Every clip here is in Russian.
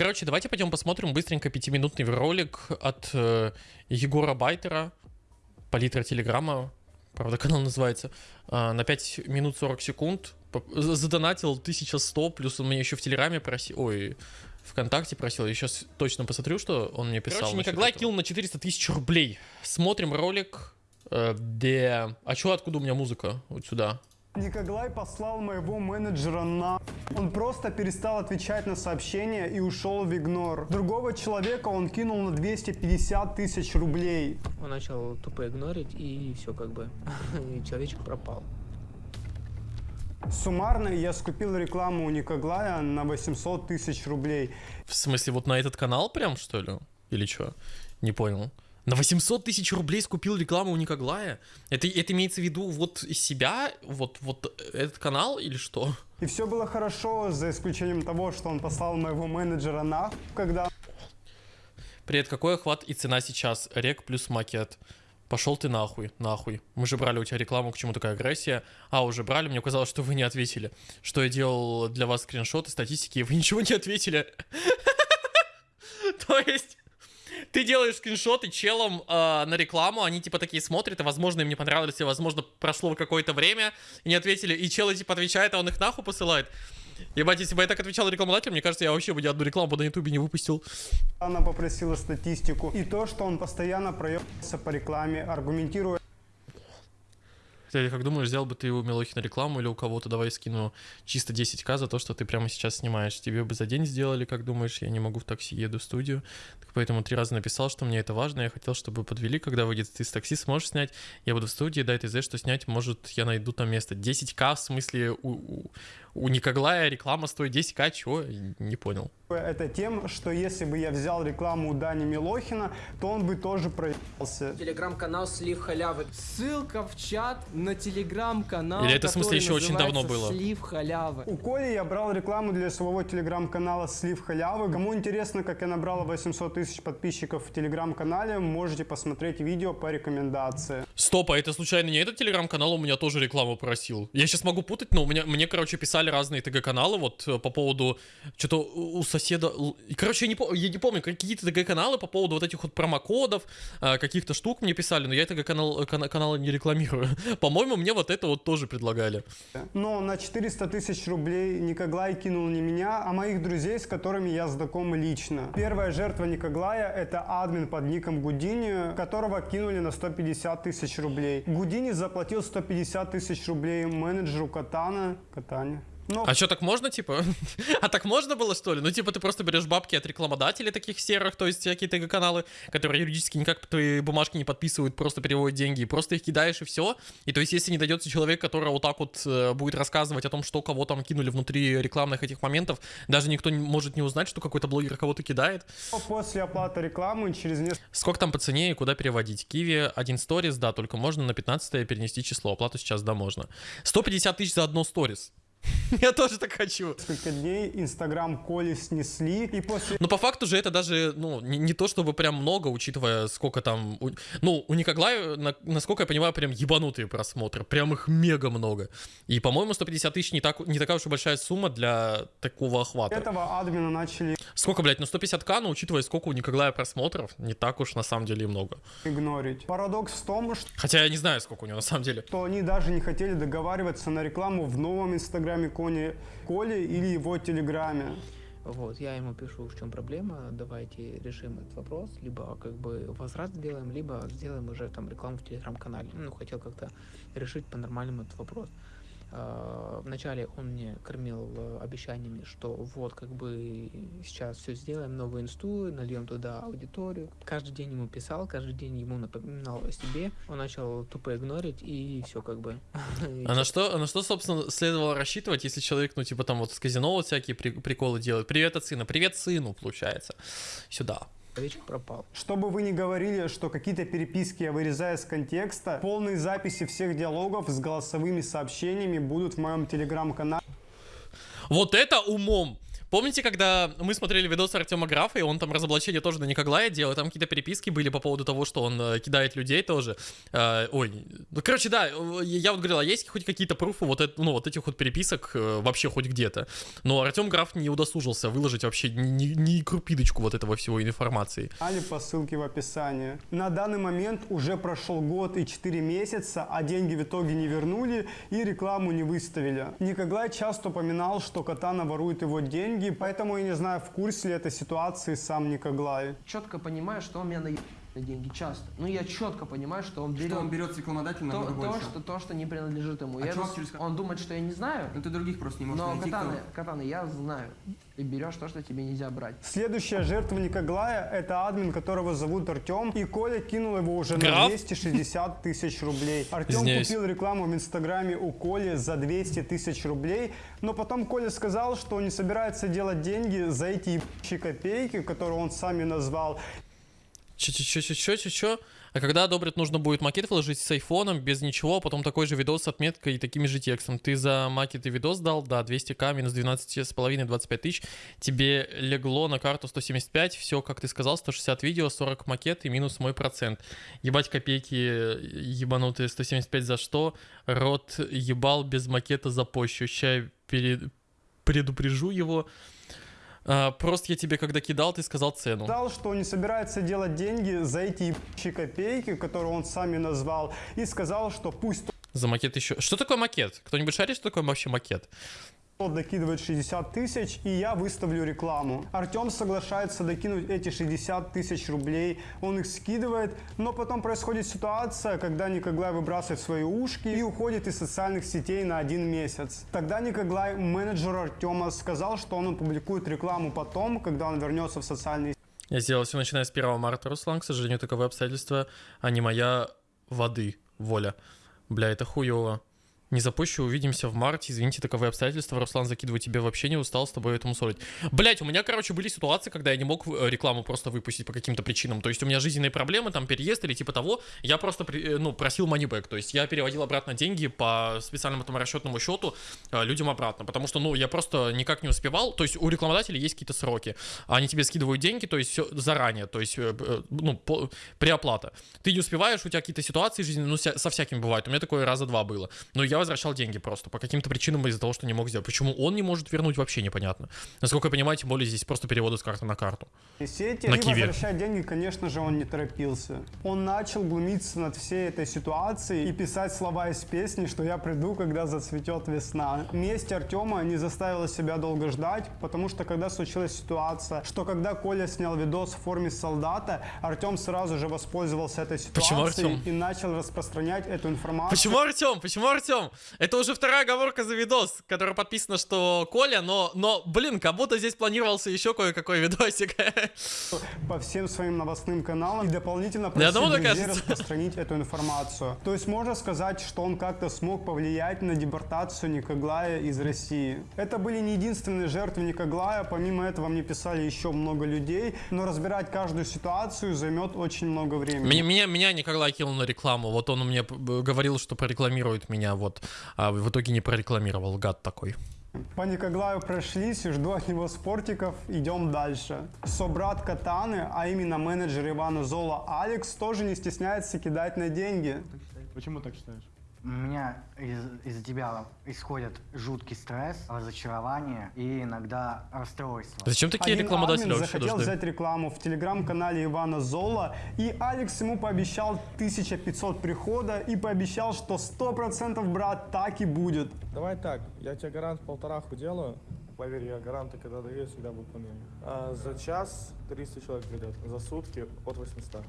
Короче, давайте пойдем посмотрим быстренько пятиминутный ролик от э, Егора Байтера, палитра Телеграма, правда канал называется, э, на 5 минут 40 секунд. Задонатил 1100, плюс он мне еще в Телеграме просил, ой, ВКонтакте просил, я сейчас точно посмотрю, что он мне писал. Короче, Николай этого. кил на 400 тысяч рублей. Смотрим ролик, э, где... А чё, откуда у меня музыка? Вот сюда. Николай послал моего менеджера на... Он просто перестал отвечать на сообщения и ушел в игнор. Другого человека он кинул на 250 тысяч рублей. Он начал тупо игнорить, и все как бы. И человечек пропал. Суммарно я скупил рекламу у Николая на 800 тысяч рублей. В смысле, вот на этот канал прям, что ли? Или что? Не понял. На 800 тысяч рублей скупил рекламу у Никоглая? Это, это имеется в виду вот себя, вот, вот этот канал или что? И все было хорошо, за исключением того, что он послал моего менеджера на, когда Привет, какой охват и цена сейчас? Рек плюс макет. Пошел ты нахуй, нахуй. Мы же брали у тебя рекламу, к чему такая агрессия. А, уже брали, мне казалось, что вы не ответили. Что я делал для вас скриншоты, статистики, и вы ничего не ответили. То есть... Ты делаешь скриншоты челом э, на рекламу, они типа такие смотрят, и возможно им не понравилось, и возможно прошло какое-то время, и не ответили, и челы типа отвечает, а он их нахуй посылает. Ебать, если бы я так отвечал рекламодателю, мне кажется, я вообще бы ни одну рекламу на ютубе не выпустил. она попросила статистику. И то, что он постоянно проебался по рекламе, аргументируя Кстати, как думаешь, взял бы ты у Милохи на рекламу или у кого-то, давай скину чисто 10к за то, что ты прямо сейчас снимаешь. Тебе бы за день сделали, как думаешь, я не могу в такси, еду в студию. Так поэтому три раза написал, что мне это важно, я хотел, чтобы подвели, когда выйдет ты из такси, сможешь снять, я буду в студии, дай ТЗ, что снять, может, я найду там место. 10к, в смысле, у, у, у Никоглая реклама стоит 10к, чего? Не понял. это тем, что если бы я взял рекламу у Дани Милохина, то он бы тоже проебался. Телеграм-канал Слив Халявы. Ссылка в чат на телеграм-канал. Или это, в смысле, еще очень давно было? Слив халявы. У Коли я брал рекламу для своего телеграм-канала Слив Халявы. Кому интересно, как я набрал 800 тысяч подписчиков в телеграм-канале, можете посмотреть видео по рекомендации. Стоп, а это случайно не этот телеграм-канал у меня тоже рекламу просил? Я сейчас могу путать, но у меня, мне, короче, писали разные ТГ-каналы вот э, по поводу, что-то у соседа... Короче, я не, я не помню, какие-то ТГ-каналы по поводу вот этих вот промокодов, э, каких-то штук мне писали, но я ТГ-канал, кана- каналы не рекламирую. По-моему, мне вот это вот тоже предлагали. Но на 400 тысяч рублей Никоглай кинул не меня, а моих друзей, с которыми я знаком лично. Первая жертва Никоглая – это админ под ником Гудини, которого кинули на 150 тысяч рублей. Гудини заплатил 150 тысяч рублей менеджеру Катана. Катане. Но А что, так можно, типа? а так можно было, что ли? Ну, типа, ты просто берешь бабки от рекламодателей таких серых, то есть всякие ТГ-каналы, которые юридически никак твои бумажки не подписывают, просто переводят деньги, и просто их кидаешь, и все. И то есть, если не дойдется человек, который вот так вот э, будет рассказывать о том, что кого там кинули внутри рекламных этих моментов, даже никто не может не узнать, что какой-то блогер кого-то кидает. после оплаты рекламы через несколько Сколько там по цене и куда переводить? Киви один сторис, да, только можно на 15 перенести число. Оплату сейчас, да, можно. 150 тысяч за одно сторис. Я тоже так хочу. дней Инстаграм Коли снесли, и после Но по факту же это даже, ну, не, не то чтобы прям много, учитывая, сколько там... у- ну, у Никоглая, на- насколько я понимаю, прям ебанутые просмотры. Прям их мега много. И, по-моему, 150 тысяч не, так, не такая уж и большая сумма для такого охвата. этого админа начали Сколько, блядь, ну 150к, но учитывая, сколько у Никоглая просмотров, не так уж на самом деле и много. игнорить. Парадокс в том, что Хотя я не знаю, сколько у него на самом деле. что они даже не хотели договариваться на рекламу в новом инстаграме Кони, Коли или его телеграме. Вот, я ему пишу, в чем проблема, давайте решим этот вопрос, либо как бы возврат сделаем, либо сделаем уже там рекламу в телеграм-канале. Ну, хотел как-то решить по-нормальному этот вопрос. А, Вначале он мне кормил э, обещаниями, что вот как бы сейчас все сделаем, новую инсту, нальем туда аудиторию. Каждый день ему писал, каждый день ему напоминал о себе. Он начал тупо игнорить и все как бы. А на что, а на что, собственно, следовало рассчитывать, если человек, ну, типа, там вот с казино вот всякие при- приколы делает? Привет от сына, привет сыну, получается. Сюда. Человечек пропал. Чтобы вы не говорили, что какие-то переписки я вырезаю из контекста, полные записи всех диалогов с голосовыми сообщениями будут в моем телеграм-канале. Вот это умом! Помните, когда мы смотрели видос Артема Графа, и он там разоблачение тоже на Никоглая делал, там какие-то переписки были по поводу того, что он э, кидает людей тоже. Э, ой, ну, короче, да, э, я вот говорил, а есть хоть какие-то пруфы вот, это, ну, вот этих вот переписок э, вообще хоть где-то? Но Артем Граф не удосужился выложить вообще ни, ни крупиночку вот этого всего информации. Али по ссылке в описании. На данный момент уже прошел год и 4 месяца, а деньги в итоге не вернули и рекламу не выставили. Никоглай часто упоминал, что Катана ворует его деньги, деньги, поэтому я не знаю, в курсе ли этой ситуации сам Никоглай. Четко понимаю, что он меня наеб на деньги часто. Ну, я четко понимаю, что он берет... Что он берет с рекламодателя то, то, больше. Что, то, что не принадлежит ему. А я чувак через... Он думает, что я не знаю. Ну, ты других просто не можешь но найти. Катаны, кто... катаны, я знаю. и берешь то, что тебе нельзя брать. Следующая жертва Ликоглая – это админ, которого зовут Артем. И Коля кинул его уже Граф? на 260 тысяч рублей. Артем купил рекламу в Инстаграме у Коли за 200 тысяч рублей. Но потом Коля сказал, что не собирается делать деньги за эти копейки, которые он сами назвал че че че че че че че А когда одобрят, нужно будет макет вложить с айфоном, без ничего, а потом такой же видос с отметкой и такими же текстом. Ты за макет и видос дал, да, 200к, минус 12,5, 25 тысяч. Тебе легло на карту 175, все, как ты сказал, 160 видео, 40 макет и минус мой процент. Ебать копейки ебанутые, 175 за что? Рот ебал без макета за пощу. Ща перед... предупрежу его. А, просто я тебе когда кидал, ты сказал цену. Сказал, что он не собирается делать деньги за эти ебучие копейки, которые он сами назвал, и сказал, что пусть... За макет еще... Что такое макет? Кто-нибудь шарит, что такое вообще макет? докидывает 60 тысяч, и я выставлю рекламу. Артем соглашается докинуть эти 60 тысяч рублей, он их скидывает, но потом происходит ситуация, когда Никоглай выбрасывает свои ушки и уходит из социальных сетей на один месяц. Тогда Никоглай, менеджер Артема, сказал, что он опубликует рекламу потом, когда он вернется в социальные сети. Я сделал все начиная с 1 марта, Руслан. К сожалению, таковы обстоятельства, а не моя воды, воля. Бля, это хуево. Не запущу, увидимся в марте. Извините, таковые обстоятельства. Руслан, закидываю тебе вообще не устал с тобой этому ссорить. Блять, у меня, короче, были ситуации, когда я не мог э, рекламу просто выпустить по каким-то причинам. То есть у меня жизненные проблемы, там переезд или типа того. Я просто, э, ну, просил манибэк. То есть я переводил обратно деньги по специальному там расчетному счету э, людям обратно. Потому что, ну, я просто никак не успевал. То есть у рекламодателей есть какие-то сроки. Они тебе скидывают деньги, то есть все заранее. То есть, ну, по, преоплата. Ты не успеваешь, у тебя какие-то ситуации жизненные, ну, со всякими бывает. У меня такое раза два было. Но я возвращал деньги просто по каким-то причинам из-за того, что не мог сделать. Почему он не может вернуть, вообще непонятно. Насколько я понимаю, тем более здесь просто переводы с карты на карту. И на киви. возвращать деньги, конечно же, он не торопился. Он начал глумиться над всей этой ситуацией и писать слова из песни, что я приду, когда зацветет весна. Месть Артема не заставила себя долго ждать, потому что когда случилась ситуация, что когда Коля снял видос в форме солдата, Артем сразу же воспользовался этой ситуацией Почему, и начал распространять эту информацию. Почему Артем? Почему Артем? Это уже вторая оговорка за видос, которая подписана, что Коля, но, но блин, как будто здесь планировался еще кое-какой видосик. По всем своим новостным каналам и дополнительно просить друзей распространить эту информацию. То есть можно сказать, что он как-то смог повлиять на депортацию Никоглая из России. Это были не единственные жертвы Никоглая, помимо этого мне писали еще много людей, но разбирать каждую ситуацию займет очень много времени. Меня, меня, меня Николай кинул на рекламу, вот он мне говорил, что прорекламирует меня, вот. А в итоге не прорекламировал, гад такой. Паника Глаю прошлись, жду от него спортиков, идем дальше. Собрат Катаны, а именно менеджер Ивана Зола Алекс, тоже не стесняется кидать на деньги. Почему так считаешь? У меня из- из-за тебя исходит жуткий стресс, разочарование и иногда расстройство. Зачем такие Один рекламодатели админ вообще захотел должны? взять рекламу в телеграм-канале Ивана Зола, и Алекс ему пообещал 1500 прихода и пообещал, что 100% брат так и будет. Давай так, я тебе гарант полтораху делаю. Поверь, я гаранты, когда даю, всегда выполняю. А, за час 300 человек придет, за сутки от 800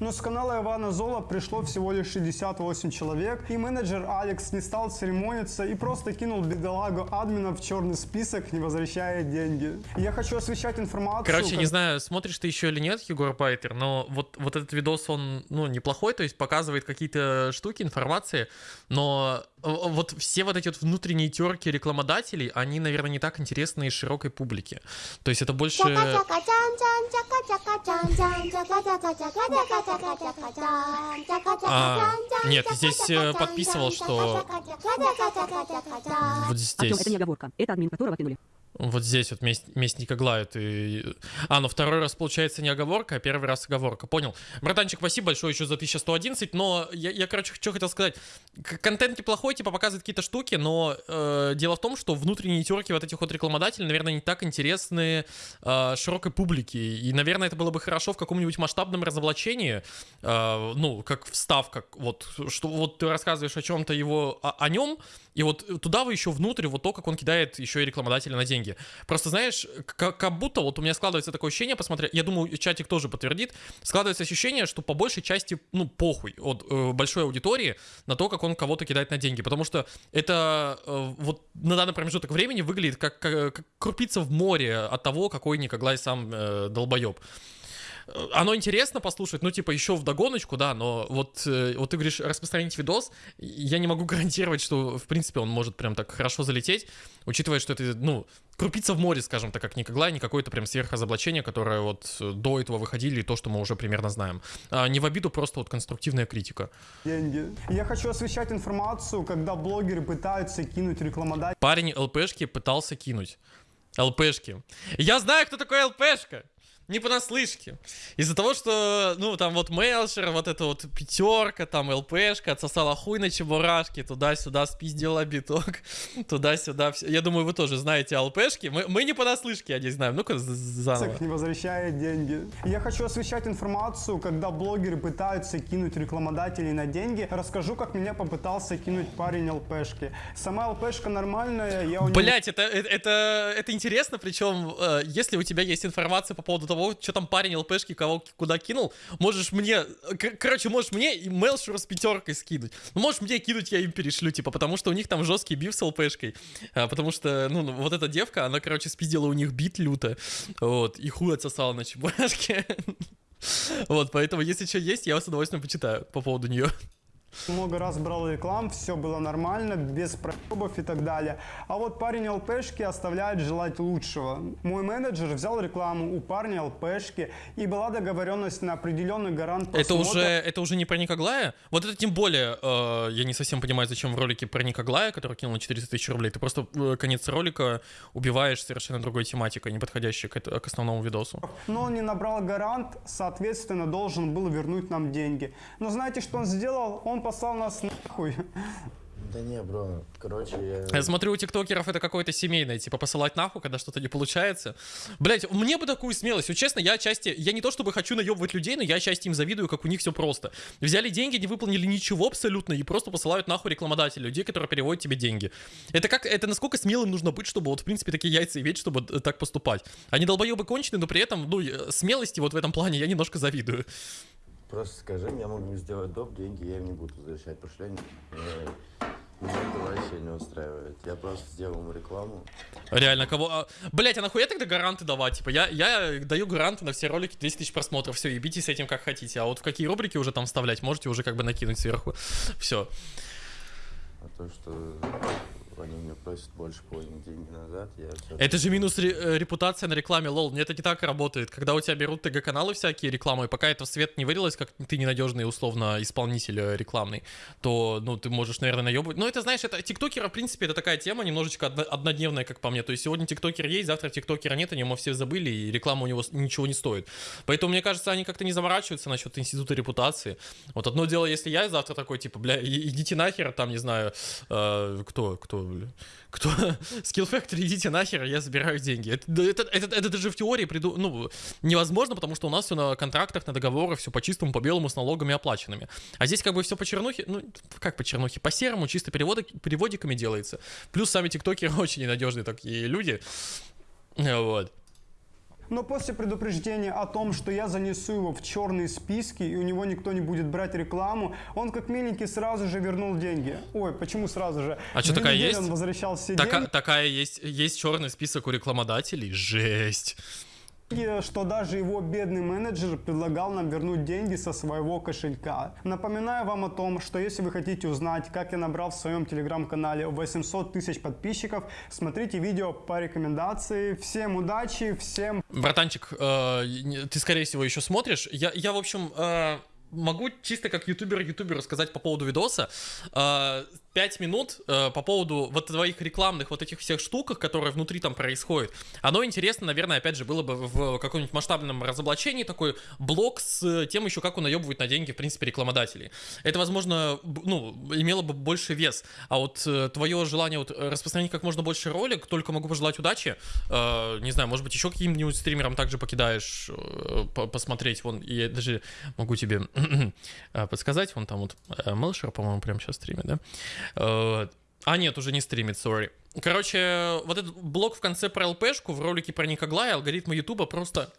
но с канала Ивана Зола пришло всего лишь 68 человек, и менеджер Алекс не стал церемониться и просто кинул бедолагу админа в черный список, не возвращая деньги. Я хочу освещать информацию... Короче, как... не знаю, смотришь ты еще или нет, Егор Пайтер, но вот, вот этот видос, он, ну, неплохой, то есть показывает какие-то штуки, информации, но э, вот все вот эти вот внутренние терки рекламодателей, они, наверное, не так интересны и широкой публике. То есть это больше... А, нет, здесь э, подписывал, что вот здесь. Это не оговорка. Это админ, которого кинули. Вот здесь вот месть, месть Никоглая ты... А, ну второй раз получается не оговорка, а первый раз оговорка. Понял. Братанчик, спасибо большое еще за 1111, но я, я короче, что хотел сказать. Контент неплохой, типа показывает какие-то штуки, но э, дело в том, что внутренние терки вот этих вот рекламодателей, наверное, не так интересны э, широкой публике. И, наверное, это было бы хорошо в каком-нибудь масштабном разоблачении, э, ну, как вставка, вот, что вот ты рассказываешь о чем-то его, о, о нем, и вот туда вы еще внутрь, вот то, как он кидает еще и рекламодателя на деньги. Просто, знаешь, как, как будто вот у меня складывается такое ощущение, посмотря, я думаю, чатик тоже подтвердит, складывается ощущение, что по большей части, ну, похуй от э, большой аудитории на то, как он кого-то кидает на деньги. Потому что это э, вот на данный промежуток времени выглядит как, как, как крупица в море от того, какой Николай сам э, долбоеб оно интересно послушать, ну, типа, еще в догоночку, да, но вот, э, вот ты говоришь, распространить видос, я не могу гарантировать, что, в принципе, он может прям так хорошо залететь, учитывая, что это, ну, крупица в море, скажем так, как Никогла, не какое-то прям сверхразоблачение, которое вот э, до этого выходили, и то, что мы уже примерно знаем. А, не в обиду, просто вот конструктивная критика. деньги. Я хочу освещать информацию, когда блогеры пытаются кинуть рекламодателя Парень ЛПшки пытался кинуть. ЛПшки. Я знаю, кто такой ЛПшка. Не понаслышке. Из-за того, что, ну, там вот Мелшер, вот эта вот пятерка, там ЛПшка, отсосала хуй на чебурашке, туда-сюда спиздила биток, туда-сюда. Я думаю, вы тоже знаете ЛПшки. Мы, мы не понаслышке, я не знаю. Ну-ка, заново. не возвращает деньги. Я хочу освещать информацию, когда блогеры пытаются кинуть рекламодателей на деньги. Расскажу, как меня попытался кинуть парень ЛПшки. Сама ЛПшка нормальная, я у него Блять, это, это, это, это интересно, причем, э, если у тебя есть информация по поводу того, что там парень ЛПшки кого куда кинул, можешь мне, короче, можешь мне и Мелшуру с пятеркой скинуть. Ну, можешь мне кинуть, я им перешлю, типа, потому что у них там жесткий биф с ЛПшкой. А, потому что, ну, ну, вот эта девка, она, короче, спиздила у них бит люто, вот, и хуй отсосала на чебурашке. Вот, поэтому, если что есть, я с удовольствием почитаю по поводу нее. Много раз брал реклам, все было нормально, без проебов и так далее. А вот парень ЛПшки оставляет желать лучшего. Мой менеджер взял рекламу у парня ЛПшки, и была договоренность на определенный гарант Это просмотра. уже, это уже не про Никоглая? Вот это тем более, э, я не совсем понимаю, зачем в ролике про Никоглая, который кинул на 400 тысяч рублей, ты просто э, конец ролика убиваешь совершенно другой тематикой, не подходящей к, это- к основному видосу. Но он не набрал гарант, соответственно, должен был вернуть нам деньги. Но знаете, что он сделал? Он послал нас нахуй. Да не, бро, короче, я... Я смотрю, у тиктокеров это какое-то семейное, типа посылать нахуй, когда что-то не получается. Блять, мне бы такую смелость. Вот честно, я отчасти, я не то чтобы хочу наебывать людей, но я отчасти им завидую, как у них все просто. Взяли деньги, не выполнили ничего абсолютно, и просто посылают нахуй рекламодателей, людей, которые переводят тебе деньги. Это как, это насколько смелым нужно быть, чтобы вот, в принципе, такие яйца иметь, чтобы э, так поступать. Они долбоебы конченые, но при этом, ну, э, смелости вот в этом плане я немножко завидую. Просто скажи, я могу сделать доп, деньги я им не буду возвращать, потому что они- меня, меня это вообще не устраивает. Я просто сделал ему рекламу. Реально, кого... Блять, а нахуя тогда гаранты давать? Типа, я, я даю гаранты на все ролики 10 тысяч просмотров, все, ебитесь с этим как хотите. А вот в какие рубрики уже там вставлять, можете уже как бы накинуть сверху. Все. А то, что они мне просят больше половины деньги назад, я все... Это же минус ре- э, репутация на рекламе, лол. Это не так работает. Когда у тебя берут ТГ-каналы всякие рекламы, и пока это в свет не вылилось, как ты ненадежный, условно, исполнитель э, рекламный, то, ну, ты можешь, наверное, наебывать. Но это, знаешь, это тиктокеры, в принципе, это такая тема немножечко одно- однодневная, как по мне. То есть сегодня тиктокер есть, завтра тиктокера нет, о нем все забыли, и реклама у него ничего не стоит. Поэтому, мне кажется, они как-то не заморачиваются насчет института репутации. Вот одно дело, если я завтра такой, типа, бля, идите нахер, там, не знаю, э, кто, кто, бля, кто, Skill Factory, идите нахер, я забираю деньги. Это, это, это, это даже в теории приду, ну, невозможно, потому что у нас все на контрактах, на договорах, все по чистому, по белому, с налогами оплаченными. А здесь как бы все по чернухе, ну, как по чернухе, по серому, чисто переводы, переводиками делается. Плюс сами тиктокеры очень ненадежные такие люди. Вот. Но после предупреждения о том, что я занесу его в черные списки и у него никто не будет брать рекламу, он как миленький сразу же вернул деньги. Ой, почему сразу же? А что, такая есть? Он возвращал все Така- деньги, такая есть, есть черный список у рекламодателей. Жесть. Что даже его бедный менеджер предлагал нам вернуть деньги со своего кошелька. Напоминаю вам о том, что если вы хотите узнать, как я набрал в своем телеграм-канале 800 тысяч подписчиков, смотрите видео по рекомендации. Всем удачи, всем Братанчик, э, ты, скорее всего, еще смотришь. Я, я в общем, э, могу чисто как ютубер ютуберу сказать по поводу видоса. Э, Пять минут э, по поводу вот твоих рекламных вот этих всех штуках, которые внутри там происходят. Оно интересно, наверное, опять же, было бы в каком-нибудь масштабном разоблачении такой блок с тем еще, как он наебывает на деньги, в принципе, рекламодателей. Это, возможно, ну, имело бы больше вес. А вот э, твое желание вот распространить как можно больше ролик, только могу пожелать удачи. Э, не знаю, может быть, еще каким-нибудь стримерам также покидаешь э, по- посмотреть. Вон, я даже могу тебе э, подсказать. Вон там вот э, Мелшер, по-моему, прямо сейчас стримит, да? Э, А, нет, уже не стримит, сори. Короче, вот этот блок в конце про ЛПшку в ролике про Никоглая алгоритмы Ютуба просто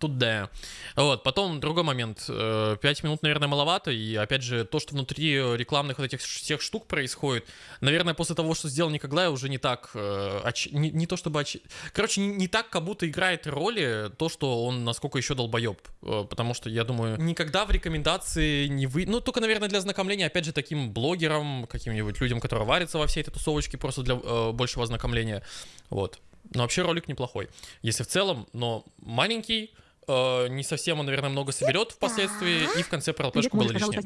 туда. Вот, потом другой момент. Э, Пять минут, наверное, маловато. И опять же, то, что внутри рекламных вот этих всех штук происходит, наверное, после того, что сделал Никоглай, уже не так... э, оч- Не, не то чтобы... оч- Короче, не, не так, как будто играет роли то, что он насколько еще долбоеб. Э, Потому что, я думаю, никогда в рекомендации не вы... Ну, только, наверное, для ознакомления, опять же, таким блогерам, каким-нибудь людям, которые варятся во всей этой тусовочке, просто для э, большего ознакомления. Вот. Но вообще ролик неплохой. Если в целом, но маленький, э, не совсем он, наверное, много соберет впоследствии, и в конце про ЛПшку было лишнее.